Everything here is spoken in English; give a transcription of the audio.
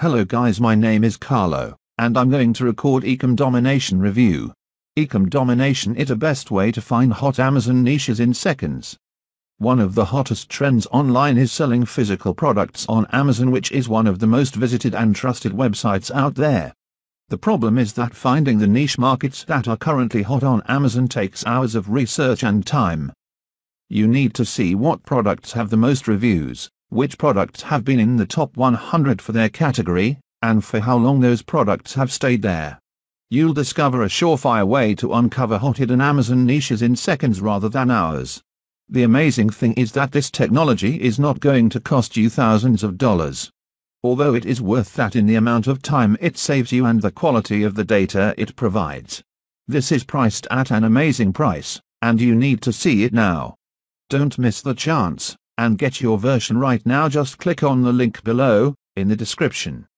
Hello guys my name is Carlo, and I'm going to record Ecom Domination review. Ecom Domination it a best way to find hot Amazon niches in seconds. One of the hottest trends online is selling physical products on Amazon which is one of the most visited and trusted websites out there. The problem is that finding the niche markets that are currently hot on Amazon takes hours of research and time. You need to see what products have the most reviews, which products have been in the top 100 for their category, and for how long those products have stayed there. You'll discover a surefire way to uncover hot hidden Amazon niches in seconds rather than hours. The amazing thing is that this technology is not going to cost you thousands of dollars. Although it is worth that in the amount of time it saves you and the quality of the data it provides. This is priced at an amazing price, and you need to see it now. Don't miss the chance and get your version right now just click on the link below, in the description.